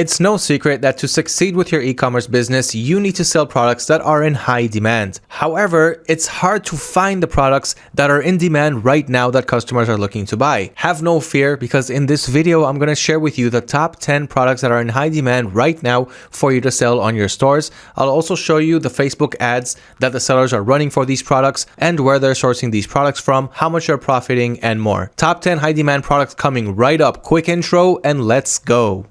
It's no secret that to succeed with your e-commerce business, you need to sell products that are in high demand. However, it's hard to find the products that are in demand right now that customers are looking to buy. Have no fear because in this video, I'm going to share with you the top 10 products that are in high demand right now for you to sell on your stores. I'll also show you the Facebook ads that the sellers are running for these products and where they're sourcing these products from, how much they're profiting and more. Top 10 high demand products coming right up. Quick intro and let's go.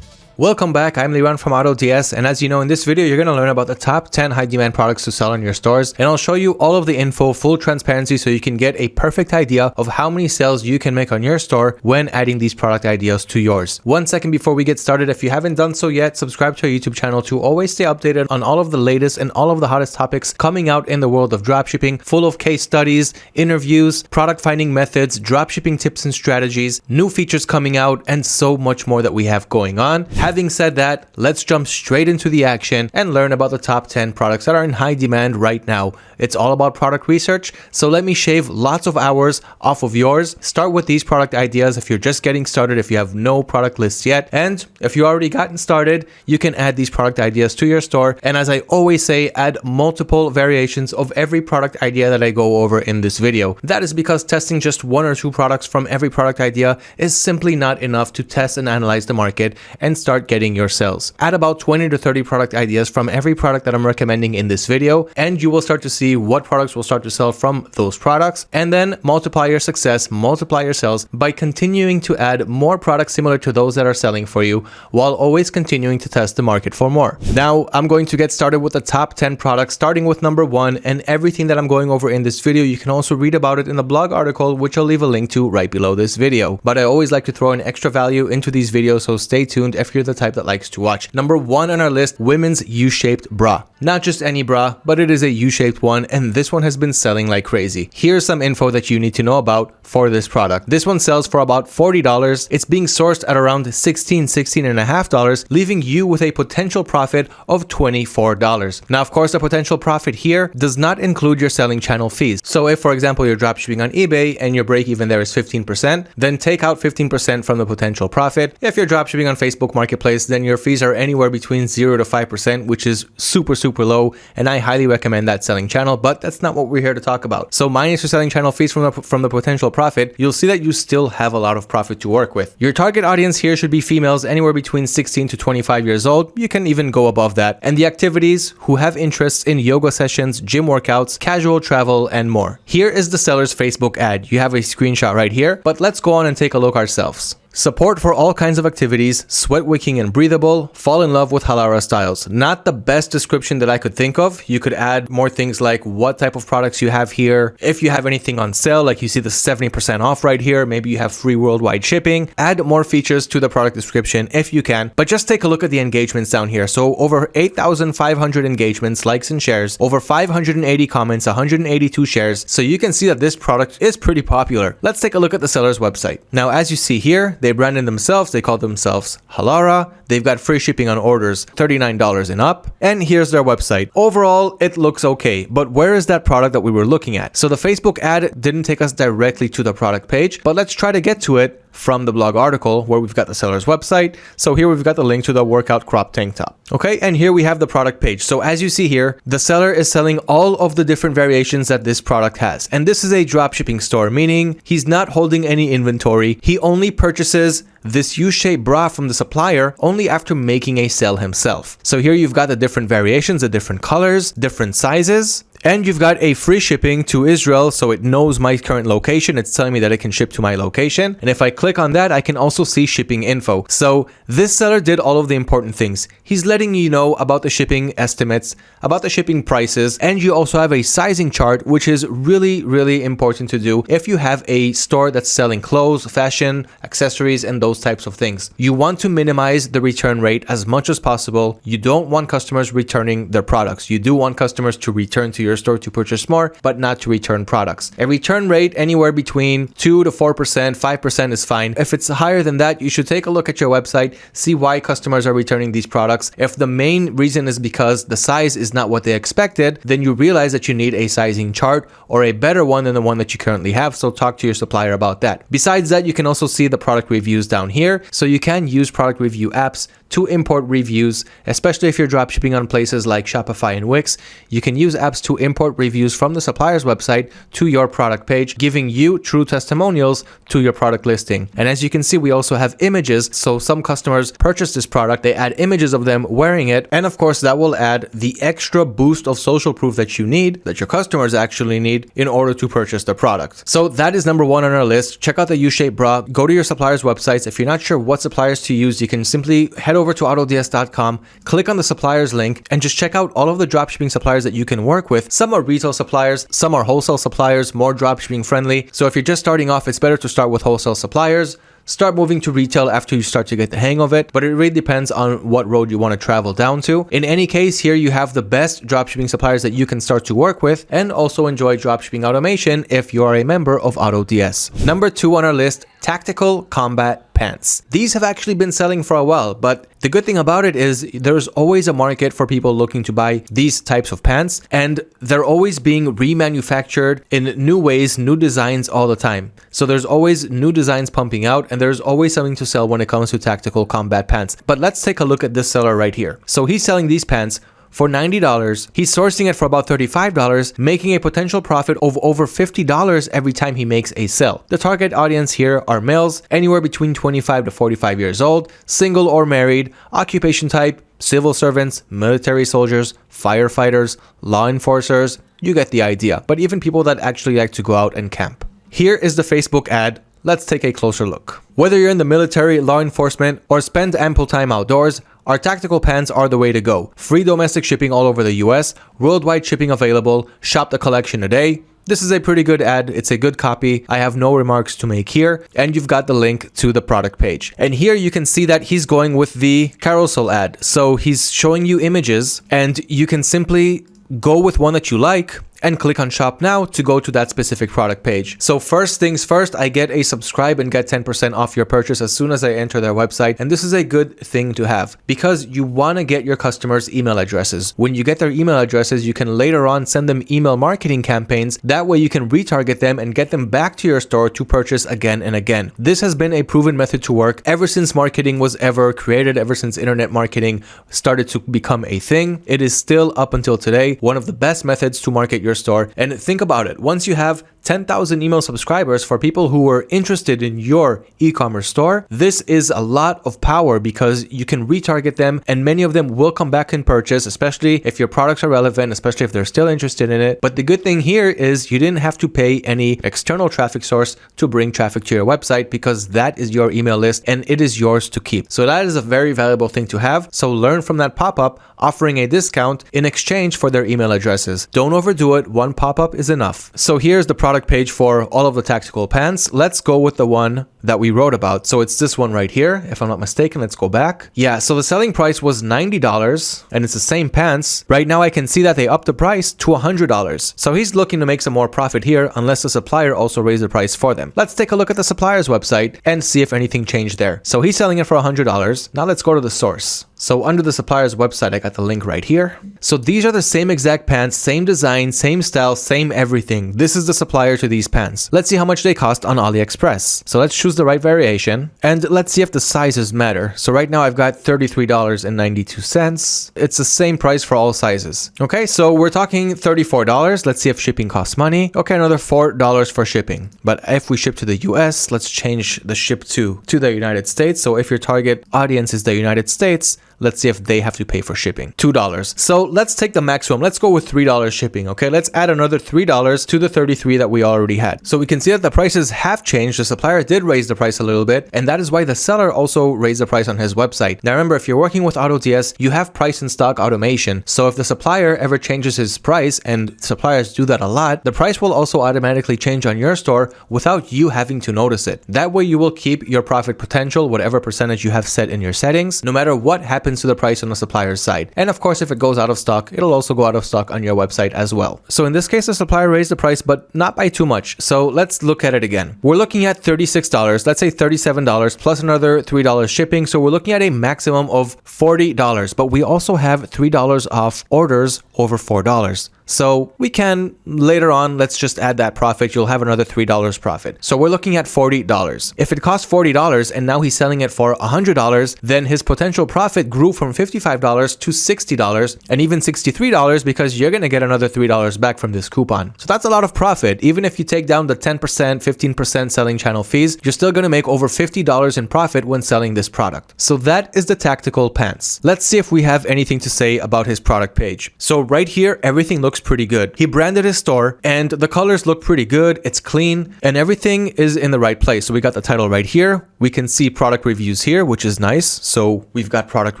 Welcome back, I'm Liran from AutoDS and as you know in this video you're going to learn about the top 10 high demand products to sell in your stores and I'll show you all of the info, full transparency so you can get a perfect idea of how many sales you can make on your store when adding these product ideas to yours. One second before we get started, if you haven't done so yet, subscribe to our YouTube channel to always stay updated on all of the latest and all of the hottest topics coming out in the world of dropshipping, full of case studies, interviews, product finding methods, dropshipping tips and strategies, new features coming out and so much more that we have going on. Having said that, let's jump straight into the action and learn about the top 10 products that are in high demand right now. It's all about product research, so let me shave lots of hours off of yours. Start with these product ideas if you're just getting started, if you have no product lists yet. And if you already gotten started, you can add these product ideas to your store. And as I always say, add multiple variations of every product idea that I go over in this video. That is because testing just one or two products from every product idea is simply not enough to test and analyze the market and start start getting your sales. Add about 20 to 30 product ideas from every product that I'm recommending in this video, and you will start to see what products will start to sell from those products, and then multiply your success, multiply your sales by continuing to add more products similar to those that are selling for you, while always continuing to test the market for more. Now, I'm going to get started with the top 10 products, starting with number one, and everything that I'm going over in this video, you can also read about it in the blog article, which I'll leave a link to right below this video. But I always like to throw in extra value into these videos, so stay tuned if you're you're the type that likes to watch. Number one on our list, women's U-shaped bra. Not just any bra, but it is a U-shaped one, and this one has been selling like crazy. Here's some info that you need to know about for this product. This one sells for about $40. It's being sourced at around $16, $16 and a half dollars, leaving you with a potential profit of $24. Now, of course, the potential profit here does not include your selling channel fees. So if, for example, you're dropshipping on eBay and your break even there is 15%, then take out 15% from the potential profit. If you're dropshipping on Facebook Market marketplace, then your fees are anywhere between 0 to 5%, which is super, super low. And I highly recommend that selling channel, but that's not what we're here to talk about. So minus your selling channel fees from the, from the potential profit, you'll see that you still have a lot of profit to work with. Your target audience here should be females anywhere between 16 to 25 years old. You can even go above that. And the activities who have interests in yoga sessions, gym workouts, casual travel, and more. Here is the seller's Facebook ad. You have a screenshot right here, but let's go on and take a look ourselves. Support for all kinds of activities, sweat wicking and breathable, fall in love with Halara styles. Not the best description that I could think of. You could add more things like what type of products you have here. If you have anything on sale, like you see the 70% off right here, maybe you have free worldwide shipping. Add more features to the product description if you can, but just take a look at the engagements down here. So over 8,500 engagements, likes and shares, over 580 comments, 182 shares. So you can see that this product is pretty popular. Let's take a look at the seller's website. Now, as you see here, they branded themselves, they call themselves Halara. They've got free shipping on orders $39 and up. And here's their website. Overall, it looks okay, but where is that product that we were looking at? So the Facebook ad didn't take us directly to the product page, but let's try to get to it from the blog article where we've got the seller's website. So here we've got the link to the workout crop tank top. Okay, and here we have the product page. So as you see here, the seller is selling all of the different variations that this product has. And this is a drop shipping store, meaning he's not holding any inventory. He only purchases this U-shaped bra from the supplier only after making a sale himself. So here you've got the different variations, the different colors, different sizes, and you've got a free shipping to Israel, so it knows my current location. It's telling me that it can ship to my location. And if I click on that, I can also see shipping info. So this seller did all of the important things. He's letting you know about the shipping estimates, about the shipping prices, and you also have a sizing chart, which is really, really important to do if you have a store that's selling clothes, fashion, accessories, and those types of things. You want to minimize the return rate as much as possible. You don't want customers returning their products. You do want customers to return to your your store to purchase more, but not to return products. A return rate anywhere between 2 to 4%, 5% is fine. If it's higher than that, you should take a look at your website, see why customers are returning these products. If the main reason is because the size is not what they expected, then you realize that you need a sizing chart or a better one than the one that you currently have. So talk to your supplier about that. Besides that, you can also see the product reviews down here. So you can use product review apps to import reviews, especially if you're dropshipping on places like Shopify and Wix. You can use apps to import reviews from the supplier's website to your product page, giving you true testimonials to your product listing. And as you can see, we also have images. So some customers purchase this product, they add images of them wearing it. And of course, that will add the extra boost of social proof that you need, that your customers actually need in order to purchase the product. So that is number one on our list. Check out the U-shaped bra. Go to your supplier's websites. If you're not sure what suppliers to use, you can simply head over over to AutoDS.com, click on the suppliers link, and just check out all of the dropshipping suppliers that you can work with. Some are retail suppliers, some are wholesale suppliers, more dropshipping friendly. So if you're just starting off, it's better to start with wholesale suppliers start moving to retail after you start to get the hang of it, but it really depends on what road you want to travel down to. In any case, here you have the best dropshipping suppliers that you can start to work with and also enjoy dropshipping automation if you are a member of AutoDS. Number two on our list, tactical combat pants. These have actually been selling for a while, but the good thing about it is there's always a market for people looking to buy these types of pants, and they're always being remanufactured in new ways, new designs all the time. So there's always new designs pumping out, and there's always something to sell when it comes to tactical combat pants. But let's take a look at this seller right here. So he's selling these pants for $90. He's sourcing it for about $35, making a potential profit of over $50 every time he makes a sale. The target audience here are males anywhere between 25 to 45 years old, single or married, occupation type, civil servants, military soldiers, firefighters, law enforcers, you get the idea, but even people that actually like to go out and camp. Here is the Facebook ad Let's take a closer look. Whether you're in the military, law enforcement, or spend ample time outdoors, our tactical pants are the way to go. Free domestic shipping all over the US, worldwide shipping available, shop the collection a day. This is a pretty good ad, it's a good copy, I have no remarks to make here, and you've got the link to the product page. And here you can see that he's going with the carousel ad. So he's showing you images, and you can simply go with one that you like, and click on shop now to go to that specific product page. So first things first, I get a subscribe and get 10% off your purchase as soon as I enter their website. And this is a good thing to have because you want to get your customers email addresses. When you get their email addresses, you can later on send them email marketing campaigns. That way you can retarget them and get them back to your store to purchase again and again. This has been a proven method to work ever since marketing was ever created, ever since internet marketing started to become a thing. It is still up until today one of the best methods to market your store. And think about it. Once you have 10,000 email subscribers for people who are interested in your e-commerce store, this is a lot of power because you can retarget them and many of them will come back and purchase, especially if your products are relevant, especially if they're still interested in it. But the good thing here is you didn't have to pay any external traffic source to bring traffic to your website because that is your email list and it is yours to keep. So that is a very valuable thing to have. So learn from that pop-up offering a discount in exchange for their email addresses. Don't overdo it. One pop-up is enough. So here's the product product page for all of the tactical pants. Let's go with the one that we wrote about. So it's this one right here, if I'm not mistaken. Let's go back. Yeah, so the selling price was $90 and it's the same pants. Right now I can see that they upped the price to $100. So he's looking to make some more profit here unless the supplier also raised the price for them. Let's take a look at the supplier's website and see if anything changed there. So he's selling it for $100. Now let's go to the source. So under the supplier's website, I got the link right here. So these are the same exact pants, same design, same style, same everything. This is the supplier to these pants. Let's see how much they cost on AliExpress. So let's choose the right variation and let's see if the sizes matter. So right now I've got $33.92. It's the same price for all sizes. Okay, so we're talking $34. Let's see if shipping costs money. Okay, another $4 for shipping. But if we ship to the US, let's change the ship to to the United States. So if your target audience is the United States, Let's see if they have to pay for shipping. $2. So let's take the maximum. Let's go with $3 shipping. Okay, let's add another $3 to the 33 that we already had. So we can see that the prices have changed. The supplier did raise the price a little bit, and that is why the seller also raised the price on his website. Now remember, if you're working with AutoDS, you have price and stock automation. So if the supplier ever changes his price, and suppliers do that a lot, the price will also automatically change on your store without you having to notice it. That way you will keep your profit potential, whatever percentage you have set in your settings, no matter what happens happens to the price on the supplier's side. And of course, if it goes out of stock, it'll also go out of stock on your website as well. So in this case, the supplier raised the price, but not by too much. So let's look at it again. We're looking at $36, let's say $37 plus another $3 shipping. So we're looking at a maximum of $40, but we also have $3 off orders over $4. So we can later on, let's just add that profit. You'll have another $3 profit. So we're looking at $40. If it costs $40 and now he's selling it for $100, then his potential profit grew from $55 to $60 and even $63 because you're going to get another $3 back from this coupon. So that's a lot of profit. Even if you take down the 10%, 15% selling channel fees, you're still going to make over $50 in profit when selling this product. So that is the tactical pants. Let's see if we have anything to say about his product page. So right here, everything looks pretty good. He branded his store and the colors look pretty good. It's clean and everything is in the right place. So we got the title right here. We can see product reviews here, which is nice. So we've got product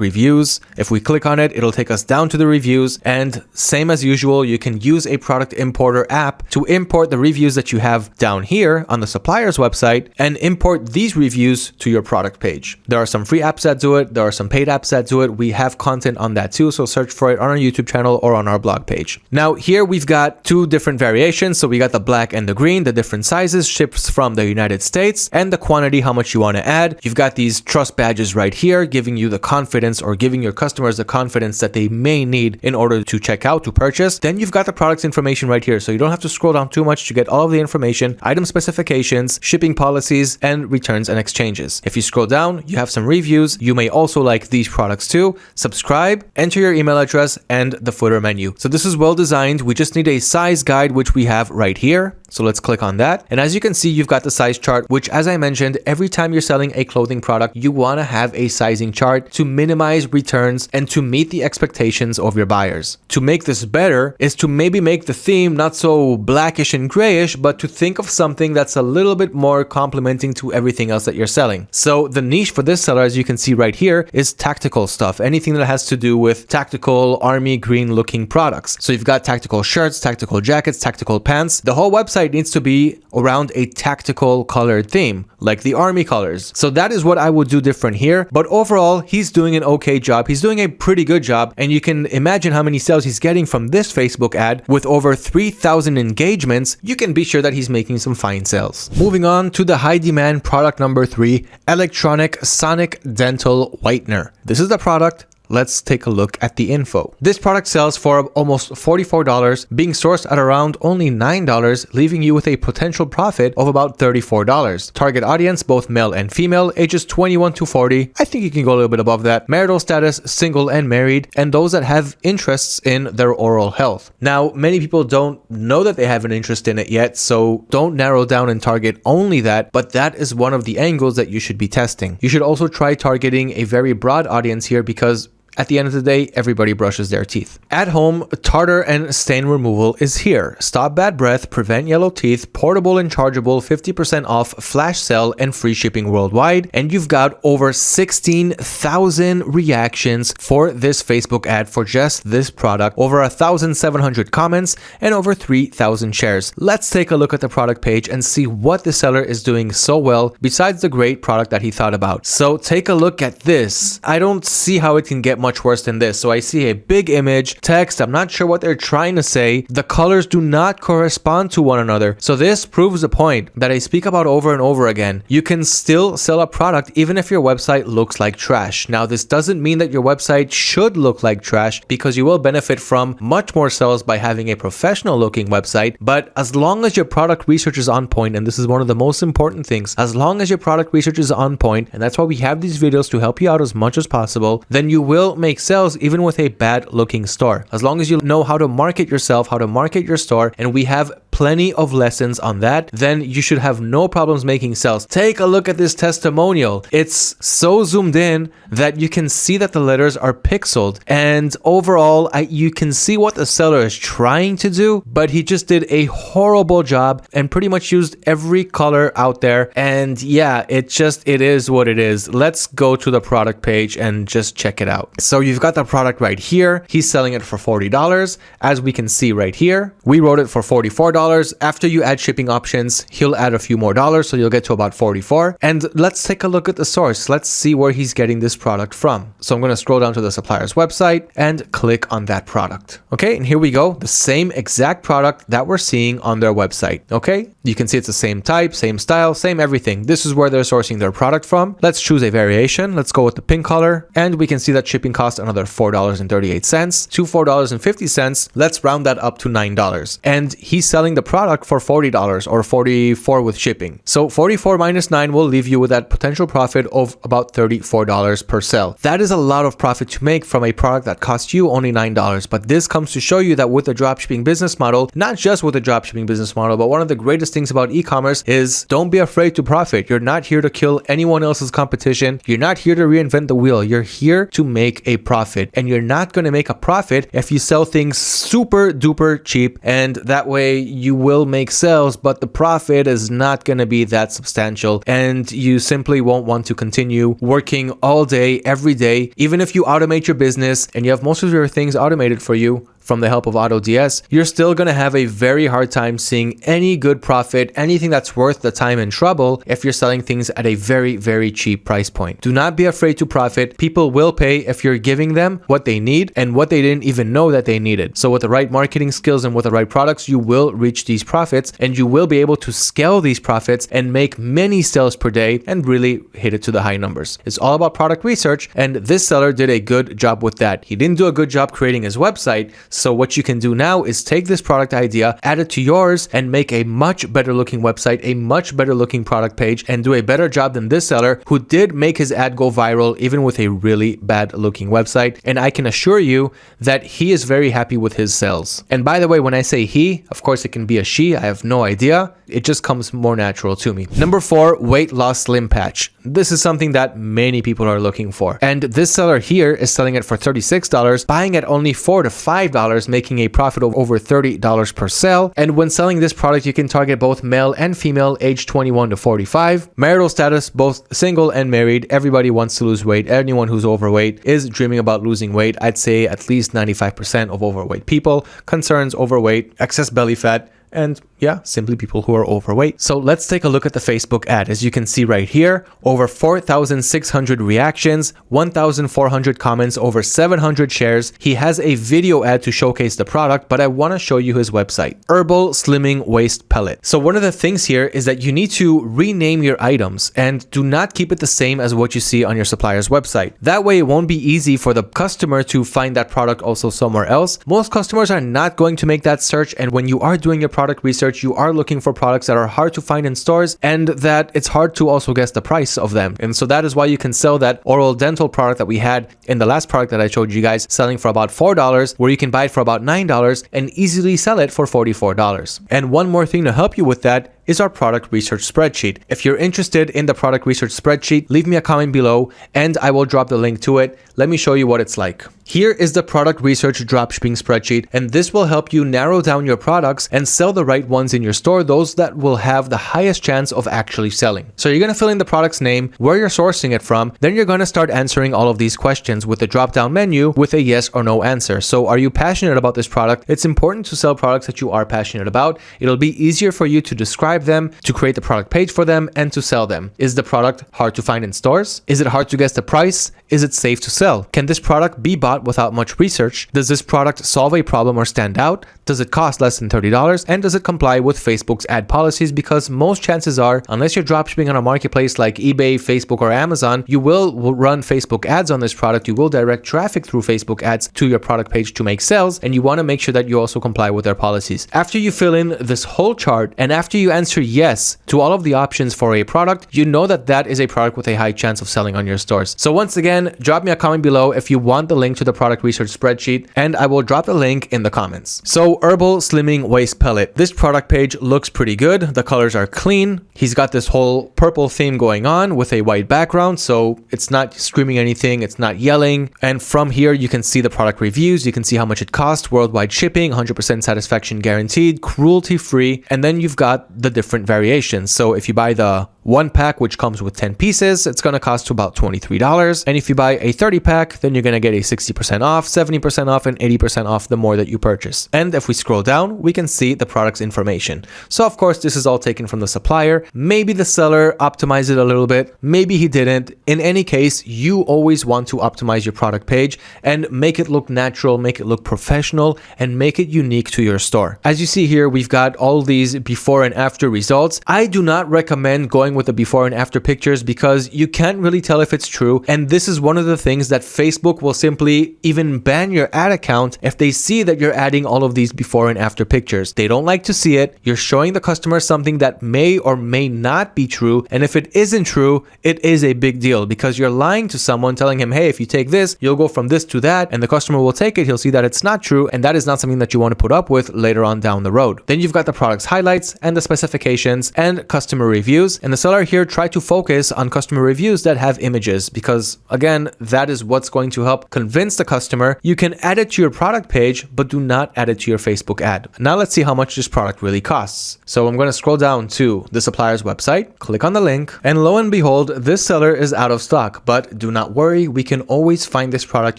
reviews. If we click on it, it'll take us down to the reviews and same as usual, you can use a product importer app to import the reviews that you have down here on the supplier's website and import these reviews to your product page. There are some free apps that do it. There are some paid apps that do it. We have content on that too. So search for it on our YouTube channel or on our blog page. Now here we've got two different variations. So we got the black and the green, the different sizes, ships from the United States, and the quantity, how much you want to add. You've got these trust badges right here, giving you the confidence or giving your customers the confidence that they may need in order to check out, to purchase. Then you've got the product's information right here. So you don't have to scroll down too much to get all of the information, item specifications, shipping policies, and returns and exchanges. If you scroll down, you have some reviews. You may also like these products too. Subscribe, enter your email address, and the footer menu. So this is well designed. We just need a size guide, which we have right here. So let's click on that. And as you can see, you've got the size chart, which as I mentioned, every time you're selling a clothing product, you want to have a sizing chart to minimize returns and to meet the expectations of your buyers. To make this better is to maybe make the theme not so blackish and grayish, but to think of something that's a little bit more complementing to everything else that you're selling. So the niche for this seller, as you can see right here, is tactical stuff. Anything that has to do with tactical army green looking products. So you've got tactical shirts, tactical jackets, tactical pants. The whole website website needs to be around a tactical colored theme, like the army colors. So that is what I would do different here. But overall, he's doing an okay job. He's doing a pretty good job. And you can imagine how many sales he's getting from this Facebook ad with over 3,000 engagements. You can be sure that he's making some fine sales. Moving on to the high demand product number three, electronic sonic dental whitener. This is the product let's take a look at the info. This product sells for almost $44, being sourced at around only $9, leaving you with a potential profit of about $34. Target audience, both male and female, ages 21 to 40. I think you can go a little bit above that. Marital status, single and married, and those that have interests in their oral health. Now, many people don't know that they have an interest in it yet, so don't narrow down and target only that, but that is one of the angles that you should be testing. You should also try targeting a very broad audience here because at the end of the day, everybody brushes their teeth. At home, tartar and stain removal is here. Stop bad breath, prevent yellow teeth, portable and chargeable, 50% off, flash sale, and free shipping worldwide. And you've got over 16,000 reactions for this Facebook ad for just this product, over 1,700 comments, and over 3,000 shares. Let's take a look at the product page and see what the seller is doing so well besides the great product that he thought about. So take a look at this. I don't see how it can get much worse than this. So I see a big image, text, I'm not sure what they're trying to say. The colors do not correspond to one another. So this proves the point that I speak about over and over again. You can still sell a product even if your website looks like trash. Now this doesn't mean that your website should look like trash because you will benefit from much more sales by having a professional looking website. But as long as your product research is on point, and this is one of the most important things, as long as your product research is on point, and that's why we have these videos to help you out as much as possible, then you will make sales even with a bad looking store. As long as you know how to market yourself, how to market your store, and we have plenty of lessons on that, then you should have no problems making sales. Take a look at this testimonial. It's so zoomed in that you can see that the letters are pixeled and overall I, you can see what the seller is trying to do, but he just did a horrible job and pretty much used every color out there. And yeah, it just, it is what it is. Let's go to the product page and just check it out. So you've got the product right here. He's selling it for $40. As we can see right here, we wrote it for $44. After you add shipping options, he'll add a few more dollars. So you'll get to about 44. And let's take a look at the source. Let's see where he's getting this product from. So I'm going to scroll down to the supplier's website and click on that product. Okay. And here we go. The same exact product that we're seeing on their website. Okay. You can see it's the same type, same style, same everything. This is where they're sourcing their product from. Let's choose a variation. Let's go with the pink color and we can see that shipping cost another $4.38 to $4.50. Let's round that up to $9. And he's selling the product for $40 or 44 with shipping. So 44 minus 9 will leave you with that potential profit of about $34 per sale. That is a lot of profit to make from a product that costs you only $9. But this comes to show you that with the dropshipping business model, not just with the dropshipping business model, but one of the greatest things about e-commerce is don't be afraid to profit. You're not here to kill anyone else's competition. You're not here to reinvent the wheel. You're here to make a profit and you're not going to make a profit if you sell things super duper cheap and that way you will make sales, but the profit is not going to be that substantial and you simply won't want to continue working all day, every day. Even if you automate your business and you have most of your things automated for you, from the help of AutoDS, you're still going to have a very hard time seeing any good profit, anything that's worth the time and trouble if you're selling things at a very, very cheap price point. Do not be afraid to profit. People will pay if you're giving them what they need and what they didn't even know that they needed. So with the right marketing skills and with the right products, you will reach these profits and you will be able to scale these profits and make many sales per day and really hit it to the high numbers. It's all about product research and this seller did a good job with that. He didn't do a good job creating his website, so what you can do now is take this product idea, add it to yours and make a much better looking website, a much better looking product page and do a better job than this seller who did make his ad go viral even with a really bad looking website. And I can assure you that he is very happy with his sales. And by the way, when I say he, of course it can be a she, I have no idea. It just comes more natural to me. Number four, weight loss slim patch. This is something that many people are looking for. And this seller here is selling it for $36, buying at only 4 to $5 making a profit of over $30 per sale. And when selling this product, you can target both male and female age 21 to 45. Marital status, both single and married. Everybody wants to lose weight. Anyone who's overweight is dreaming about losing weight. I'd say at least 95% of overweight people. Concerns, overweight, excess belly fat, and yeah, simply people who are overweight. So let's take a look at the Facebook ad. As you can see right here, over 4,600 reactions, 1,400 comments, over 700 shares. He has a video ad to showcase the product, but I want to show you his website. Herbal Slimming Waist Pellet. So one of the things here is that you need to rename your items and do not keep it the same as what you see on your supplier's website. That way it won't be easy for the customer to find that product also somewhere else. Most customers are not going to make that search and when you are doing your product research, research, you are looking for products that are hard to find in stores and that it's hard to also guess the price of them. And so that is why you can sell that oral dental product that we had in the last product that I showed you guys selling for about $4 where you can buy it for about $9 and easily sell it for $44. And one more thing to help you with that is our product research spreadsheet. If you're interested in the product research spreadsheet, leave me a comment below and I will drop the link to it. Let me show you what it's like. Here is the product research dropshipping spreadsheet, and this will help you narrow down your products and sell the right ones in your store, those that will have the highest chance of actually selling. So you're going to fill in the product's name, where you're sourcing it from, then you're going to start answering all of these questions with the drop-down menu with a yes or no answer. So are you passionate about this product? It's important to sell products that you are passionate about. It'll be easier for you to describe them, to create the product page for them, and to sell them. Is the product hard to find in stores? Is it hard to guess the price? Is it safe to sell? Can this product be bought without much research? Does this product solve a problem or stand out? Does it cost less than $30? And does it comply with Facebook's ad policies? Because most chances are, unless you're dropshipping on a marketplace like eBay, Facebook, or Amazon, you will run Facebook ads on this product. You will direct traffic through Facebook ads to your product page to make sales. And you want to make sure that you also comply with their policies. After you fill in this whole chart and after you answer yes to all of the options for a product, you know that that is a product with a high chance of selling on your stores. So once again, drop me a comment below if you want the link to the product research spreadsheet and I will drop the link in the comments. So Herbal Slimming Waist Pellet. This product page looks pretty good. The colors are clean. He's got this whole purple theme going on with a white background, so it's not screaming anything, it's not yelling. And from here, you can see the product reviews, you can see how much it costs, worldwide shipping, 100% satisfaction guaranteed, cruelty free, and then you've got the different variations. So if you buy the one pack, which comes with 10 pieces, it's going to cost you about $23. And if you buy a 30 pack, then you're going to get a 60% off, 70% off, and 80% off the more that you purchase. And if we scroll down, we can see the product's information. So of course, this is all taken from the supplier. Maybe the seller optimized it a little bit. Maybe he didn't. In any case, you always want to optimize your product page and make it look natural, make it look professional, and make it unique to your store. As you see here, we've got all these before and after results. I do not recommend going with the before and after pictures because you can't really tell if it's true. And this is one of the things that Facebook will simply even ban your ad account if they see that you're adding all of these before and after pictures. They don't like to see it. You're showing the customer something that may or may not be true. And if it isn't true, it is a big deal because you're lying to someone telling him, hey, if you take this, you'll go from this to that. And the customer will take it. He'll see that it's not true. And that is not something that you want to put up with later on down the road. Then you've got the product's highlights and the specifications and customer reviews. And the seller here tried to focus on customer reviews that have images because again, that is what's going to help convince the customer you can add it to your product page, but do not add it to your Facebook ad. Now let's see how much this product really costs. So I'm going to scroll down to the supplier's website, click on the link, and lo and behold, this seller is out of stock, but do not worry, we can always find this product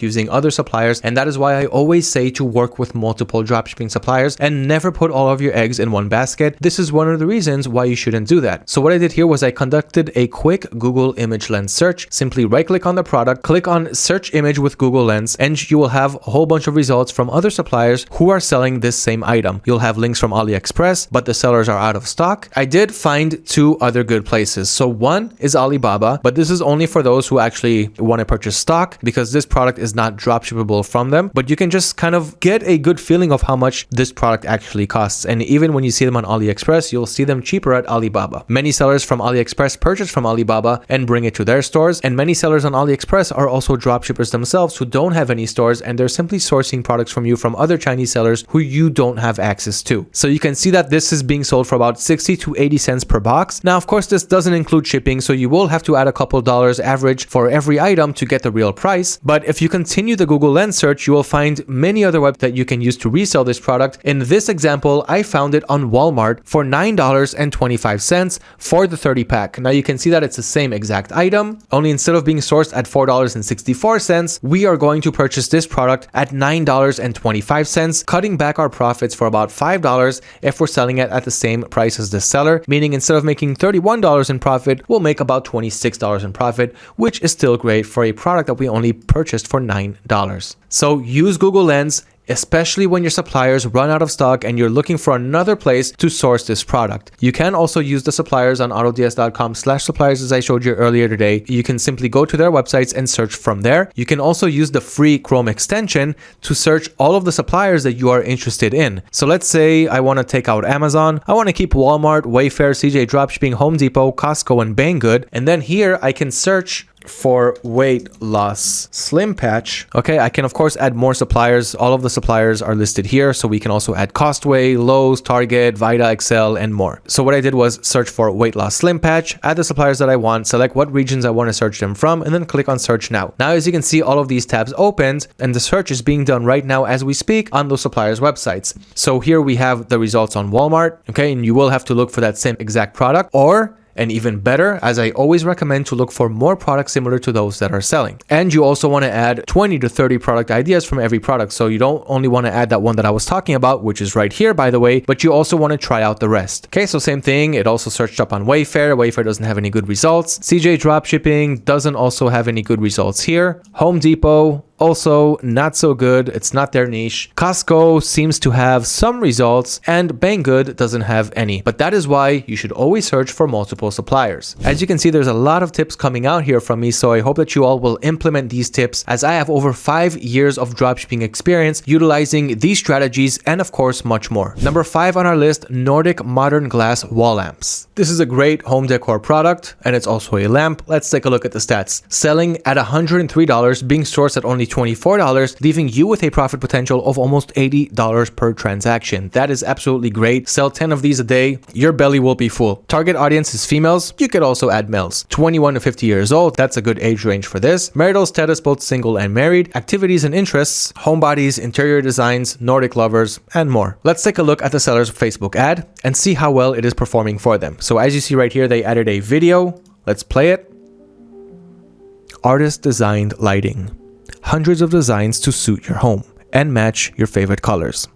using other suppliers. And that is why I always say to work with multiple dropshipping suppliers and never put all of your eggs in one basket. This is one of the reasons why you shouldn't do that. So what I did here was I conducted a quick Google image lens search. Simply right click on the product, click on search image with Google Lens, and you will have a whole bunch of results from other suppliers who are selling this same item. You'll have links from AliExpress, but the sellers are out of stock. I did find two other good places. So one is Alibaba, but this is only for those who actually want to purchase stock because this product is not drop shippable from them, but you can just kind of get a good feeling of how much this product actually costs. And even when you see them on AliExpress, you'll see them cheaper at Alibaba. Many sellers from AliExpress purchase from Alibaba and bring it to their stores. And many sellers on AliExpress are also dropshippers themselves who don't have any stores and they're simply sourcing products from you from other Chinese sellers who you don't have access to. So you can see that this is being sold for about 60 to 80 cents per box. Now, of course, this doesn't include shipping, so you will have to add a couple dollars average for every item to get the real price. But if you continue the Google Lens search, you will find many other websites that you can use to resell this product. In this example, I found it on Walmart for $9.25 for the 30 pack. Now you can see that it's the same exact item, only instead of being sourced at $4.64, we are going to purchase this product at $9.25, cutting back our profits for about $5 if we're selling it at the same price as the seller, meaning instead of making $31 in profit, we'll make about $26 in profit, which is still great for a product that we only purchased for $9. So use Google Lens especially when your suppliers run out of stock and you're looking for another place to source this product. You can also use the suppliers on autods.com slash suppliers as I showed you earlier today. You can simply go to their websites and search from there. You can also use the free Chrome extension to search all of the suppliers that you are interested in. So let's say I want to take out Amazon. I want to keep Walmart, Wayfair, CJ Dropshipping, Home Depot, Costco, and Banggood. And then here I can search for weight loss slim patch. Okay i can of course add more suppliers. All of the suppliers are listed here so we can also add costway lowes target VidaXL and more. So what i did was search for weight loss slim patch add the suppliers that i want select what regions i want to search them from and then click on search now. Now as you can see all of these tabs opened and the search is being done right now as we speak on those suppliers websites. So here we have the results on walmart okay and you will have to look for that same exact product or and even better, as I always recommend to look for more products similar to those that are selling. And you also want to add 20 to 30 product ideas from every product. So you don't only want to add that one that I was talking about, which is right here, by the way, but you also want to try out the rest. Okay, so same thing. It also searched up on Wayfair. Wayfair doesn't have any good results. CJ Dropshipping doesn't also have any good results here. Home Depot, also not so good. It's not their niche. Costco seems to have some results and Banggood doesn't have any. But that is why you should always search for multiple suppliers. As you can see, there's a lot of tips coming out here from me. So I hope that you all will implement these tips as I have over five years of dropshipping experience utilizing these strategies and of course much more. Number five on our list, Nordic Modern Glass Wall Lamps. This is a great home decor product and it's also a lamp. Let's take a look at the stats. Selling at $103, being sourced at only only $24, leaving you with a profit potential of almost $80 per transaction. That is absolutely great. Sell 10 of these a day, your belly will be full. Target audience is females. You could also add males. 21 to 50 years old, that's a good age range for this. Marital status, both single and married. Activities and interests, homebodies, interior designs, Nordic lovers, and more. Let's take a look at the seller's Facebook ad and see how well it is performing for them. So as you see right here, they added a video. Let's play it. Artist designed lighting. Hundreds of designs to suit your home and match your favorite colors.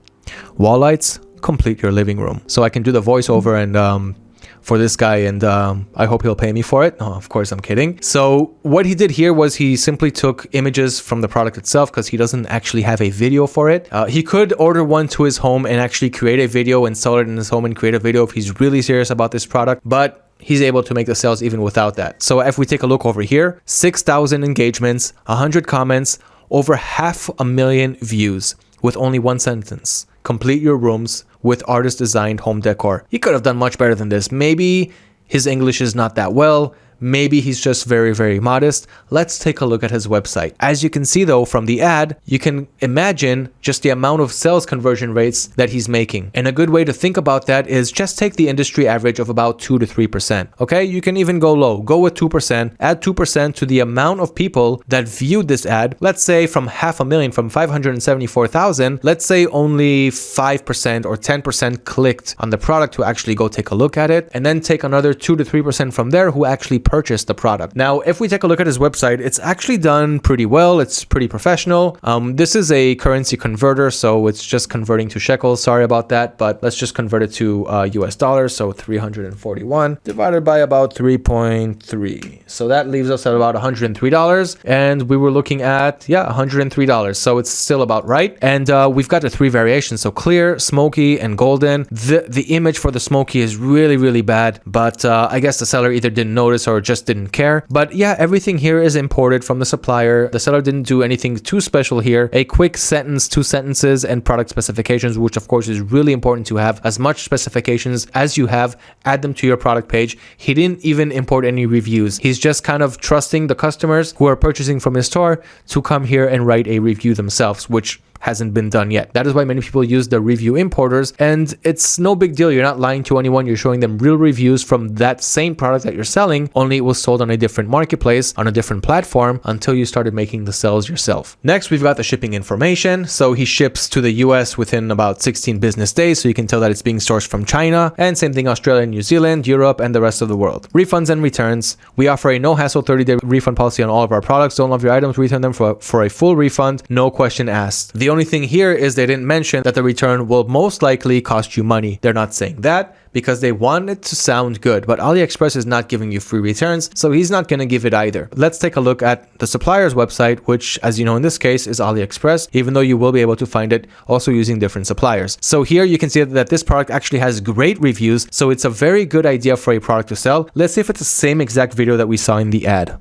Wall lights complete your living room. So I can do the voiceover and um, for this guy and um, I hope he'll pay me for it. Oh, of course, I'm kidding. So what he did here was he simply took images from the product itself because he doesn't actually have a video for it. Uh, he could order one to his home and actually create a video, install it in his home and create a video if he's really serious about this product. But he's able to make the sales even without that. So if we take a look over here, 6,000 engagements, 100 comments, over half a million views with only one sentence. Complete your rooms with artist designed home decor. He could have done much better than this. Maybe his English is not that well. Maybe he's just very, very modest. Let's take a look at his website. As you can see though from the ad, you can imagine just the amount of sales conversion rates that he's making. And a good way to think about that is just take the industry average of about 2 to 3%. Okay, you can even go low. Go with 2%, add 2% to the amount of people that viewed this ad. Let's say from half a million, from 574,000, let's say only 5% or 10% clicked on the product to actually go take a look at it. And then take another 2 to 3% from there who actually purchase the product. Now, if we take a look at his website, it's actually done pretty well. It's pretty professional. Um, this is a currency converter, so it's just converting to shekels. Sorry about that, but let's just convert it to uh, US dollars. So 341 divided by about 3.3. So that leaves us at about $103. And we were looking at, yeah, $103. So it's still about right. And uh, we've got the three variations. So clear, smoky, and golden. The, the image for the smoky is really, really bad. But uh, I guess the seller either didn't notice or just didn't care. But yeah, everything here is imported from the supplier. The seller didn't do anything too special here. A quick sentence, two sentences, and product specifications, which of course is really important to have as much specifications as you have, add them to your product page. He didn't even import any reviews. He's just kind of trusting the customers who are purchasing from his store to come here and write a review themselves, which hasn't been done yet. That is why many people use the review importers and it's no big deal. You're not lying to anyone. You're showing them real reviews from that same product that you're selling, only it was sold on a different marketplace, on a different platform until you started making the sales yourself. Next, we've got the shipping information. So he ships to the US within about 16 business days. So you can tell that it's being sourced from China and same thing Australia, New Zealand, Europe, and the rest of the world. Refunds and returns. We offer a no hassle 30 day refund policy on all of our products. Don't love your items, return them for, for a full refund. No question asked. The the only thing here is they didn't mention that the return will most likely cost you money. They're not saying that because they want it to sound good, but AliExpress is not giving you free returns, so he's not going to give it either. Let's take a look at the supplier's website, which as you know in this case is AliExpress, even though you will be able to find it also using different suppliers. So here you can see that this product actually has great reviews, so it's a very good idea for a product to sell. Let's see if it's the same exact video that we saw in the ad.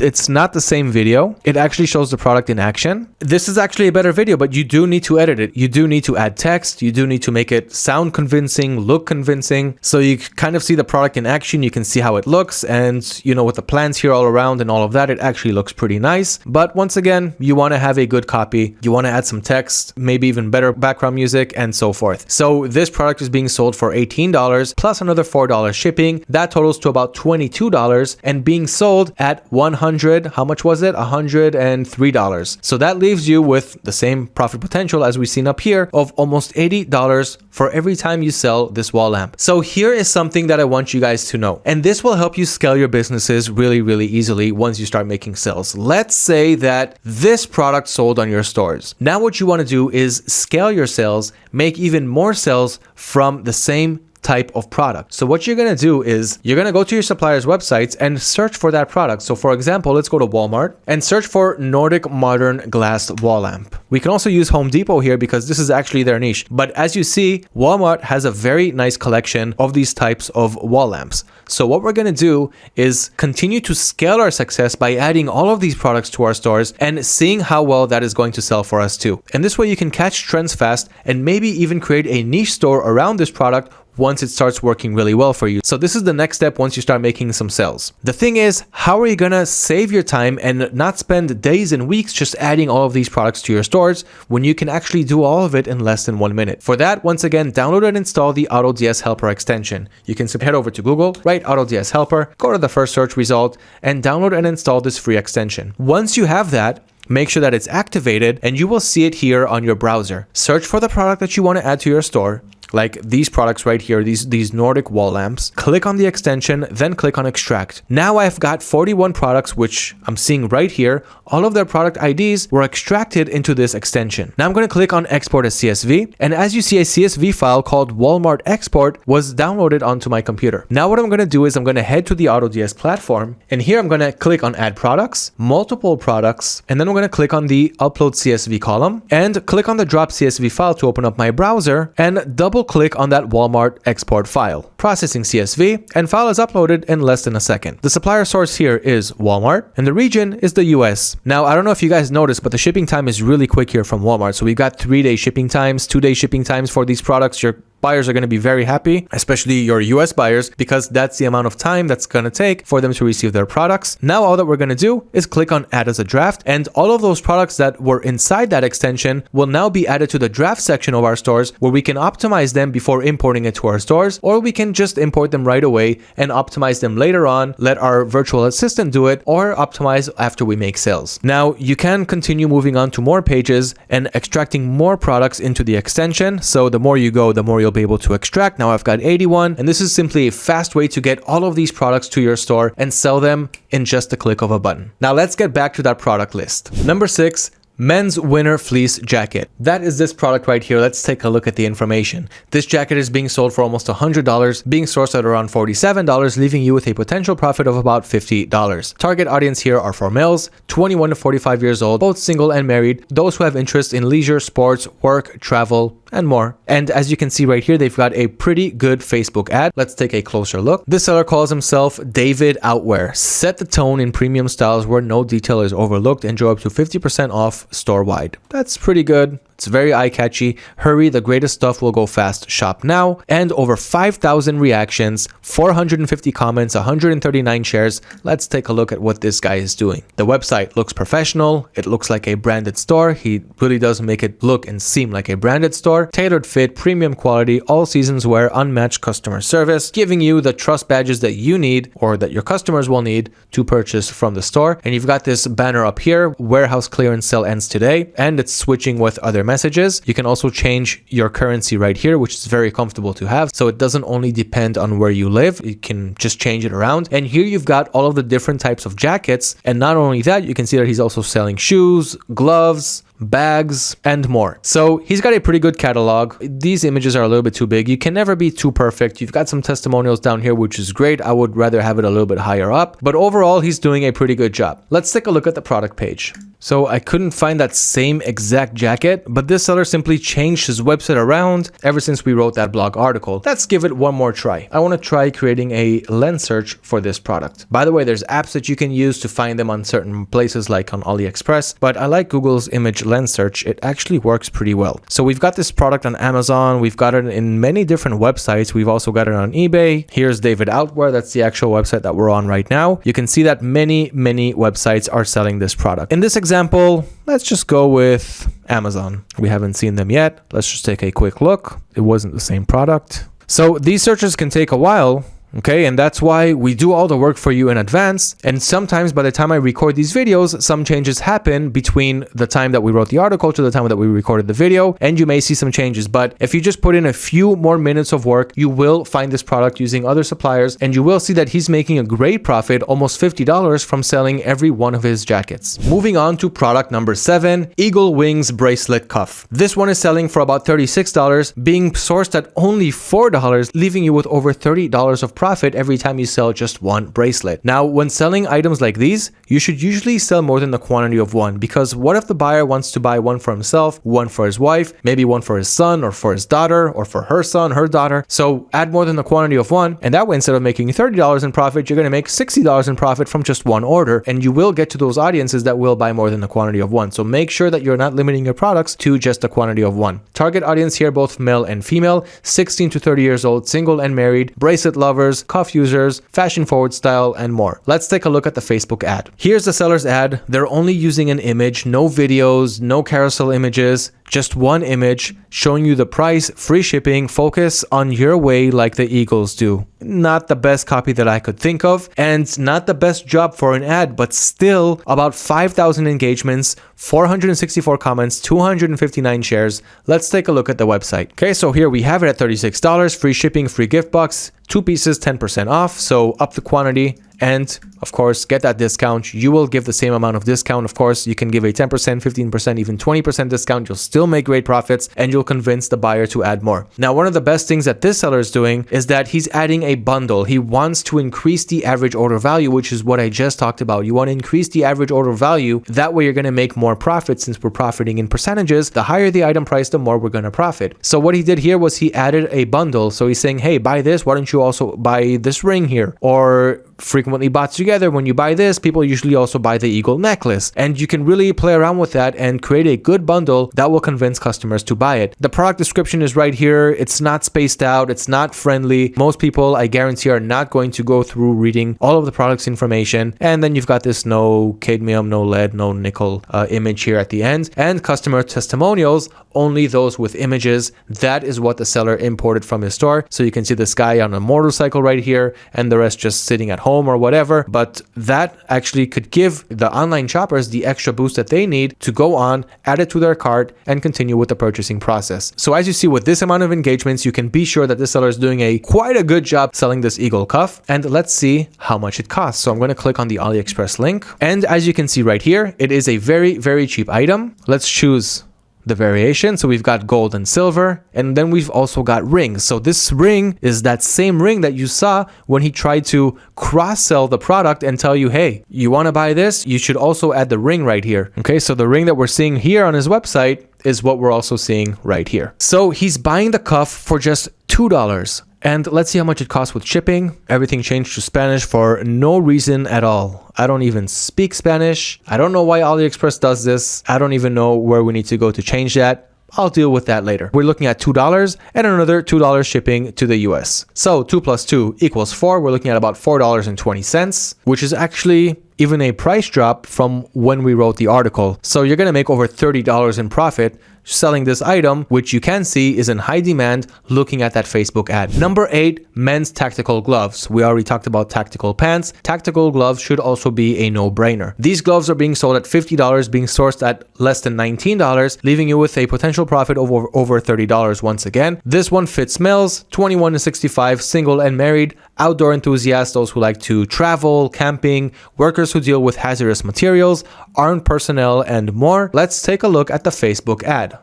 It's not the same video. It actually shows the product in action. This is actually a better video, but you do need to edit it. You do need to add text. You do need to make it sound convincing, look convincing. So you kind of see the product in action. You can see how it looks. And, you know, with the plants here all around and all of that, it actually looks pretty nice. But once again, you want to have a good copy. You want to add some text, maybe even better background music and so forth. So this product is being sold for $18 plus another $4 shipping. That totals to about $22 and being sold at 100 100 how much was it? $103 so that leaves you with the same profit potential as we've seen up here of almost $80 for every time you sell this wall lamp. So here is something that I want you guys to know and this will help you scale your businesses really really easily once you start making sales. Let's say that this product sold on your stores. Now what you want to do is scale your sales make even more sales from the same type of product. So what you're going to do is you're going to go to your supplier's websites and search for that product. So for example, let's go to Walmart and search for Nordic Modern Glass Wall Lamp. We can also use Home Depot here because this is actually their niche. But as you see, Walmart has a very nice collection of these types of wall lamps. So what we're going to do is continue to scale our success by adding all of these products to our stores and seeing how well that is going to sell for us too. And this way you can catch trends fast and maybe even create a niche store around this product once it starts working really well for you. So this is the next step once you start making some sales. The thing is, how are you gonna save your time and not spend days and weeks just adding all of these products to your stores when you can actually do all of it in less than one minute? For that, once again, download and install the AutoDS Helper extension. You can head over to Google, write AutoDS Helper, go to the first search result, and download and install this free extension. Once you have that, Make sure that it's activated and you will see it here on your browser. Search for the product that you want to add to your store, like these products right here, these, these Nordic wall lamps. Click on the extension, then click on extract. Now I've got 41 products, which I'm seeing right here. All of their product IDs were extracted into this extension. Now I'm going to click on export as CSV. And as you see, a CSV file called Walmart export was downloaded onto my computer. Now what I'm going to do is I'm going to head to the AutoDS platform. And here I'm going to click on add products, multiple products, and then I'm going to click on the upload CSV column and click on the drop CSV file to open up my browser and double double click on that Walmart export file. Processing CSV and file is uploaded in less than a second. The supplier source here is Walmart and the region is the US. Now, I don't know if you guys noticed, but the shipping time is really quick here from Walmart. So we've got three day shipping times, two day shipping times for these products. You're buyers are going to be very happy, especially your US buyers, because that's the amount of time that's going to take for them to receive their products. Now, all that we're going to do is click on add as a draft and all of those products that were inside that extension will now be added to the draft section of our stores where we can optimize them before importing it to our stores, or we can just import them right away and optimize them later on, let our virtual assistant do it, or optimize after we make sales. Now, you can continue moving on to more pages and extracting more products into the extension. So the more you go, the more you'll be able to extract. Now I've got 81 and this is simply a fast way to get all of these products to your store and sell them in just a click of a button. Now let's get back to that product list. Number six, Men's Winter Fleece Jacket. That is this product right here. Let's take a look at the information. This jacket is being sold for almost $100, being sourced at around $47, leaving you with a potential profit of about $50. Target audience here are for males, 21 to 45 years old, both single and married, those who have interest in leisure, sports, work, travel, and more. And as you can see right here, they've got a pretty good Facebook ad. Let's take a closer look. This seller calls himself David Outwear. Set the tone in premium styles where no detail is overlooked. And enjoy up to 50% off store-wide. That's pretty good. It's very eye-catchy. Hurry, the greatest stuff will go fast. Shop now. And over 5,000 reactions, 450 comments, 139 shares. Let's take a look at what this guy is doing. The website looks professional. It looks like a branded store. He really does make it look and seem like a branded store. Tailored fit, premium quality, all seasons wear, unmatched customer service, giving you the trust badges that you need or that your customers will need to purchase from the store. And you've got this banner up here, warehouse clearance sale ends today, and it's switching with other messages. You can also change your currency right here, which is very comfortable to have. So it doesn't only depend on where you live, you can just change it around. And here you've got all of the different types of jackets. And not only that, you can see that he's also selling shoes, gloves, bags, and more. So he's got a pretty good catalog. These images are a little bit too big. You can never be too perfect. You've got some testimonials down here, which is great. I would rather have it a little bit higher up, but overall, he's doing a pretty good job. Let's take a look at the product page. So I couldn't find that same exact jacket, but this seller simply changed his website around ever since we wrote that blog article. Let's give it one more try. I want to try creating a lens search for this product. By the way, there's apps that you can use to find them on certain places like on AliExpress, but I like Google's image lens search, it actually works pretty well. So we've got this product on Amazon, we've got it in many different websites, we've also got it on eBay. Here's David Outwear, that's the actual website that we're on right now. You can see that many, many websites are selling this product. In this example, let's just go with Amazon. We haven't seen them yet. Let's just take a quick look. It wasn't the same product. So these searches can take a while Okay, and that's why we do all the work for you in advance. And sometimes by the time I record these videos, some changes happen between the time that we wrote the article to the time that we recorded the video, and you may see some changes. But if you just put in a few more minutes of work, you will find this product using other suppliers, and you will see that he's making a great profit, almost $50 from selling every one of his jackets. Moving on to product number seven, Eagle Wings Bracelet Cuff. This one is selling for about $36, being sourced at only $4, leaving you with over $30 of profit every time you sell just one bracelet. Now, when selling items like these, you should usually sell more than the quantity of one because what if the buyer wants to buy one for himself, one for his wife, maybe one for his son or for his daughter or for her son, her daughter. So add more than the quantity of one. And that way, instead of making $30 in profit, you're going to make $60 in profit from just one order. And you will get to those audiences that will buy more than the quantity of one. So make sure that you're not limiting your products to just the quantity of one. Target audience here, both male and female, 16 to 30 years old, single and married, bracelet lovers, cuff users, fashion forward style, and more. Let's take a look at the Facebook ad. Here's the seller's ad. They're only using an image, no videos, no carousel images, just one image showing you the price, free shipping, focus on your way like the Eagles do. Not the best copy that I could think of and not the best job for an ad, but still about 5,000 engagements, 464 comments, 259 shares. Let's take a look at the website. Okay, so here we have it at $36, free shipping, free gift box, two pieces, 10% off. So up the quantity and of course get that discount. You will give the same amount of discount. Of course you can give a 10% 15% even 20% discount. You'll still make great profits and you'll convince the buyer to add more. Now one of the best things that this seller is doing is that he's adding a bundle. He wants to increase the average order value which is what i just talked about. You want to increase the average order value. That way you're going to make more profit since we're profiting in percentages the higher the item price the more we're going to profit. So what he did here was he added a bundle. So he's saying hey buy this. Why don't you also buy this ring here? Or frequently bought together. When you buy this, people usually also buy the eagle necklace. And you can really play around with that and create a good bundle that will convince customers to buy it. The product description is right here. It's not spaced out. It's not friendly. Most people, I guarantee, are not going to go through reading all of the product's information. And then you've got this no cadmium, no lead, no nickel uh, image here at the end. And customer testimonials, only those with images. That is what the seller imported from his store. So you can see this guy on a motorcycle right here and the rest just sitting at home or whatever. But that actually could give the online shoppers the extra boost that they need to go on, add it to their cart, and continue with the purchasing process. So as you see with this amount of engagements, you can be sure that this seller is doing a quite a good job selling this eagle cuff. And let's see how much it costs. So I'm going to click on the AliExpress link. And as you can see right here, it is a very, very cheap item. Let's choose the variation. So we've got gold and silver, and then we've also got rings. So this ring is that same ring that you saw when he tried to cross sell the product and tell you, hey, you want to buy this? You should also add the ring right here. Okay, so the ring that we're seeing here on his website is what we're also seeing right here. So he's buying the cuff for just $2. And let's see how much it costs with shipping. Everything changed to Spanish for no reason at all. I don't even speak Spanish. I don't know why AliExpress does this. I don't even know where we need to go to change that. I'll deal with that later. We're looking at $2 and another $2 shipping to the US. So 2 plus 2 equals 4. We're looking at about $4.20, which is actually even a price drop from when we wrote the article. So you're going to make over $30 in profit selling this item, which you can see is in high demand looking at that Facebook ad. Number eight, men's tactical gloves. We already talked about tactical pants. Tactical gloves should also be a no-brainer. These gloves are being sold at $50, being sourced at less than $19, leaving you with a potential profit of over, over $30 once again. This one fits males, 21 to 65, single and married, outdoor enthusiasts, those who like to travel, camping, workers who deal with hazardous materials, armed personnel, and more. Let's take a look at the Facebook ad.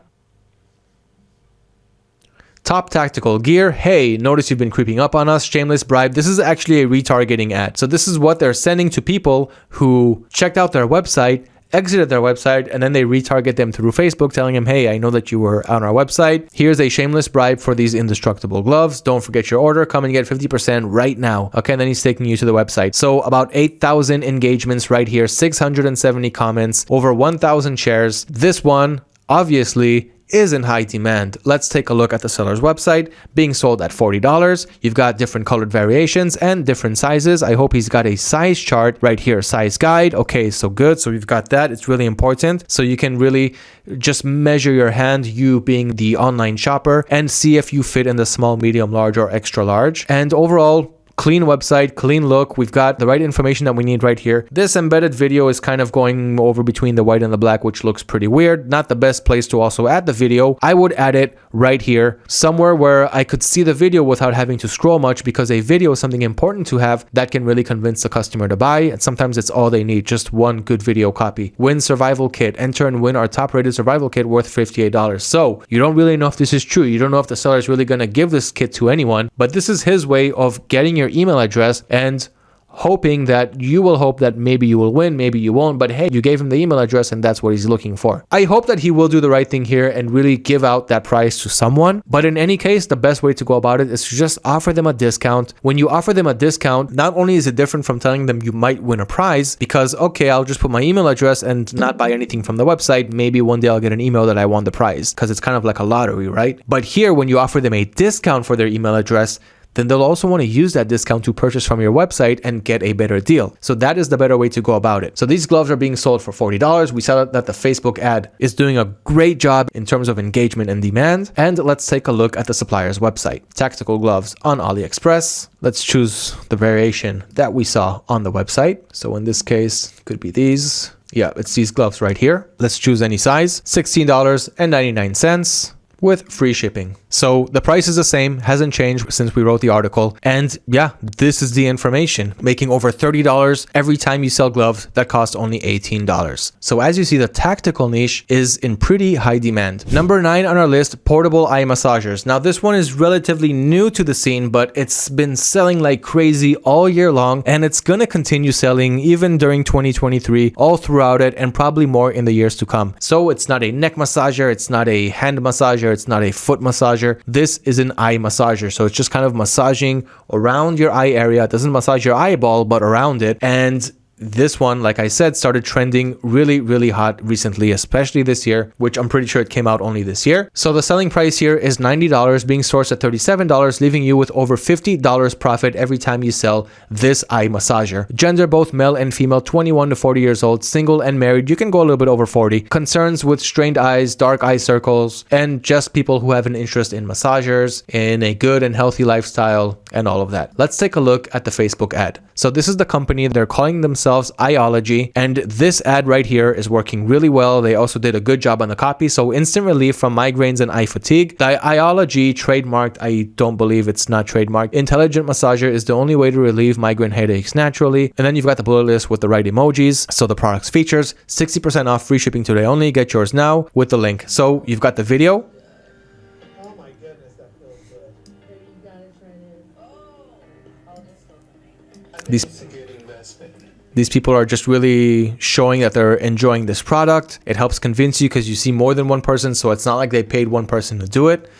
Top tactical gear. Hey, notice you've been creeping up on us. Shameless bribe. This is actually a retargeting ad. So this is what they're sending to people who checked out their website exited their website and then they retarget them through Facebook telling them, hey, I know that you were on our website. Here's a shameless bribe for these indestructible gloves. Don't forget your order. Come and get 50% right now. Okay, and then he's taking you to the website. So about 8,000 engagements right here, 670 comments, over 1,000 shares. This one, obviously, is in high demand. Let's take a look at the seller's website being sold at $40. You've got different colored variations and different sizes. I hope he's got a size chart right here, size guide. Okay, so good. So we've got that. It's really important. So you can really just measure your hand, you being the online shopper, and see if you fit in the small, medium, large, or extra large. And overall, clean website, clean look. We've got the right information that we need right here. This embedded video is kind of going over between the white and the black, which looks pretty weird. Not the best place to also add the video. I would add it right here, somewhere where I could see the video without having to scroll much because a video is something important to have that can really convince the customer to buy. And sometimes it's all they need, just one good video copy. Win survival kit. Enter and win our top rated survival kit worth $58. So you don't really know if this is true. You don't know if the seller is really going to give this kit to anyone, but this is his way of getting your your email address and hoping that you will hope that maybe you will win, maybe you won't, but hey, you gave him the email address and that's what he's looking for. I hope that he will do the right thing here and really give out that prize to someone. But in any case, the best way to go about it is to just offer them a discount. When you offer them a discount, not only is it different from telling them you might win a prize because, okay, I'll just put my email address and not buy anything from the website. Maybe one day I'll get an email that I won the prize because it's kind of like a lottery, right? But here, when you offer them a discount for their email address, then they'll also want to use that discount to purchase from your website and get a better deal. So that is the better way to go about it. So these gloves are being sold for $40. We saw that the Facebook ad is doing a great job in terms of engagement and demand. And let's take a look at the supplier's website. Tactical gloves on AliExpress. Let's choose the variation that we saw on the website. So in this case, could be these. Yeah, it's these gloves right here. Let's choose any size. $16.99 with free shipping. So the price is the same, hasn't changed since we wrote the article. And yeah, this is the information, making over $30 every time you sell gloves that cost only $18. So as you see, the tactical niche is in pretty high demand. Number nine on our list, portable eye massagers. Now this one is relatively new to the scene, but it's been selling like crazy all year long and it's gonna continue selling even during 2023, all throughout it and probably more in the years to come. So it's not a neck massager, it's not a hand massager, it's not a foot massager. This is an eye massager. So it's just kind of massaging around your eye area. It doesn't massage your eyeball, but around it. And this one, like I said, started trending really, really hot recently, especially this year, which I'm pretty sure it came out only this year. So the selling price here is $90, being sourced at $37, leaving you with over $50 profit every time you sell this eye massager. Gender, both male and female, 21 to 40 years old, single and married. You can go a little bit over 40. Concerns with strained eyes, dark eye circles, and just people who have an interest in massagers, in a good and healthy lifestyle, and all of that. Let's take a look at the Facebook ad. So this is the company. They're calling themselves Eyeology. And this ad right here is working really well. They also did a good job on the copy. So instant relief from migraines and eye fatigue. The Eyeology trademarked, I don't believe it's not trademarked. Intelligent massager is the only way to relieve migraine headaches naturally. And then you've got the bullet list with the right emojis. So the product's features, 60% off free shipping today only. Get yours now with the link. So you've got the video, these these people are just really showing that they're enjoying this product. It helps convince you because you see more than one person, so it's not like they paid one person to do it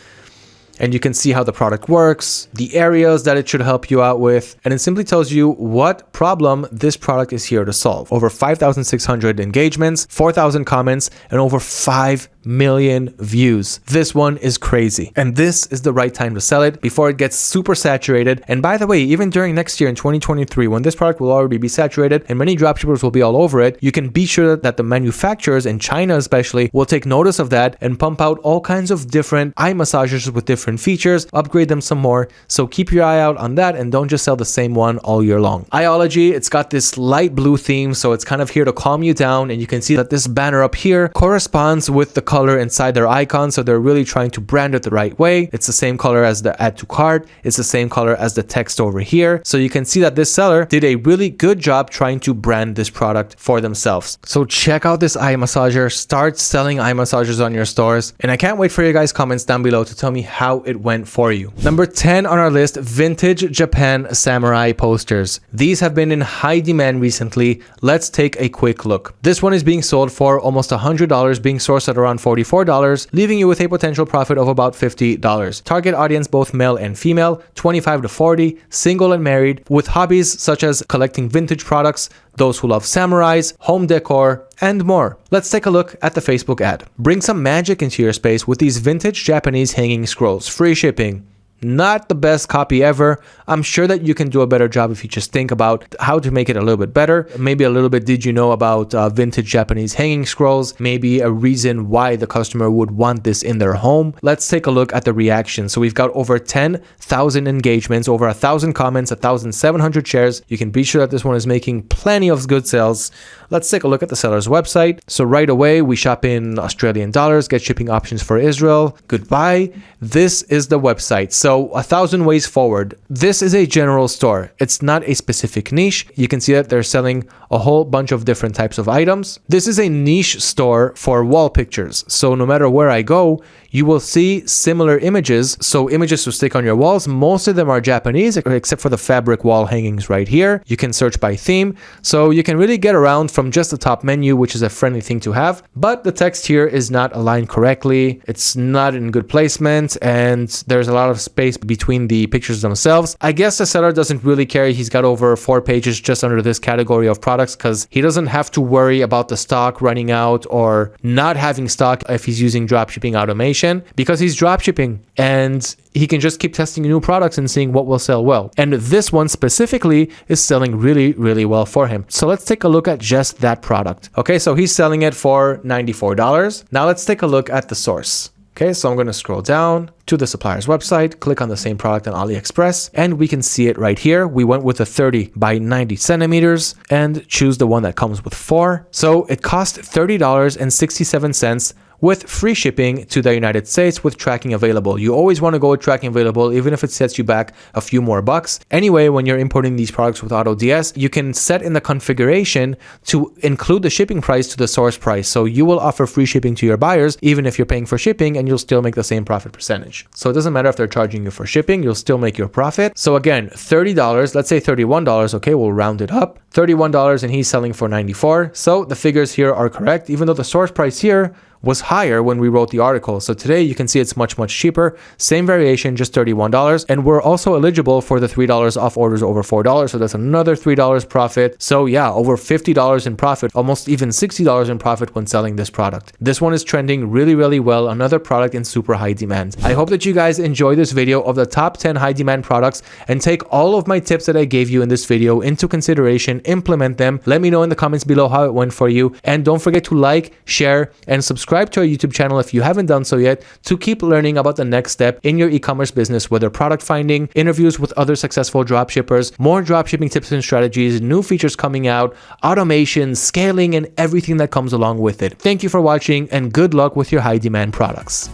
and you can see how the product works, the areas that it should help you out with, and it simply tells you what problem this product is here to solve. Over 5,600 engagements, 4,000 comments, and over 5 million views. This one is crazy. And this is the right time to sell it before it gets super saturated. And by the way, even during next year in 2023, when this product will already be saturated and many dropshippers will be all over it, you can be sure that the manufacturers in China especially will take notice of that and pump out all kinds of different eye massagers with different features, upgrade them some more. So keep your eye out on that and don't just sell the same one all year long. Eyeology, it's got this light blue theme, so it's kind of here to calm you down. And you can see that this banner up here corresponds with the color inside their icon. So they're really trying to brand it the right way. It's the same color as the add to cart. It's the same color as the text over here. So you can see that this seller did a really good job trying to brand this product for themselves. So check out this eye massager, start selling eye massagers on your stores. And I can't wait for your guys comments down below to tell me how how it went for you. Number 10 on our list, vintage Japan samurai posters. These have been in high demand recently. Let's take a quick look. This one is being sold for almost a $100, being sourced at around $44, leaving you with a potential profit of about $50. Target audience both male and female, 25 to 40, single and married, with hobbies such as collecting vintage products, those who love samurais, home decor, and more. Let's take a look at the Facebook ad. Bring some magic into your space with these vintage Japanese hanging scrolls. Free shipping. Not the best copy ever. I'm sure that you can do a better job if you just think about how to make it a little bit better. Maybe a little bit did you know about uh, vintage Japanese hanging scrolls? Maybe a reason why the customer would want this in their home. Let's take a look at the reaction. So we've got over 10,000 engagements, over a thousand comments, 1,700 shares. You can be sure that this one is making plenty of good sales. Let's take a look at the seller's website. So right away, we shop in Australian dollars, get shipping options for Israel. Goodbye. This is the website So a thousand ways forward. This is a general store. It's not a specific niche. You can see that they're selling a whole bunch of different types of items. This is a niche store for wall pictures. So no matter where I go, you will see similar images. So images to stick on your walls, most of them are Japanese, except for the fabric wall hangings right here. You can search by theme. So you can really get around from just the top menu, which is a friendly thing to have. But the text here is not aligned correctly. It's not in good placement and there's a lot of space between the pictures themselves. I guess the seller doesn't really care. He's got over four pages just under this category of products because he doesn't have to worry about the stock running out or not having stock if he's using dropshipping automation because he's dropshipping and he can just keep testing new products and seeing what will sell well. And this one specifically is selling really, really well for him. So let's take a look at just that product. Okay, so he's selling it for $94. Now let's take a look at the source. Okay, so I'm going to scroll down to the supplier's website, click on the same product on AliExpress, and we can see it right here. We went with a 30 by 90 centimeters and choose the one that comes with four. So it cost $30.67 with free shipping to the United States with tracking available. You always want to go with tracking available, even if it sets you back a few more bucks. Anyway, when you're importing these products with AutoDS, you can set in the configuration to include the shipping price to the source price. So you will offer free shipping to your buyers, even if you're paying for shipping and you'll still make the same profit percentage. So it doesn't matter if they're charging you for shipping, you'll still make your profit. So again, $30, let's say $31, okay, we'll round it up. $31 and he's selling for 94. So the figures here are correct, even though the source price here was higher when we wrote the article. So today you can see it's much, much cheaper. Same variation, just $31. And we're also eligible for the $3 off orders over $4. So that's another $3 profit. So yeah, over $50 in profit, almost even $60 in profit when selling this product. This one is trending really, really well. Another product in super high demand. I hope that you guys enjoy this video of the top 10 high demand products and take all of my tips that I gave you in this video into consideration, implement them. Let me know in the comments below how it went for you. And don't forget to like, share, and subscribe subscribe to our YouTube channel if you haven't done so yet to keep learning about the next step in your e-commerce business, whether product finding, interviews with other successful dropshippers, more dropshipping tips and strategies, new features coming out, automation, scaling, and everything that comes along with it. Thank you for watching and good luck with your high demand products.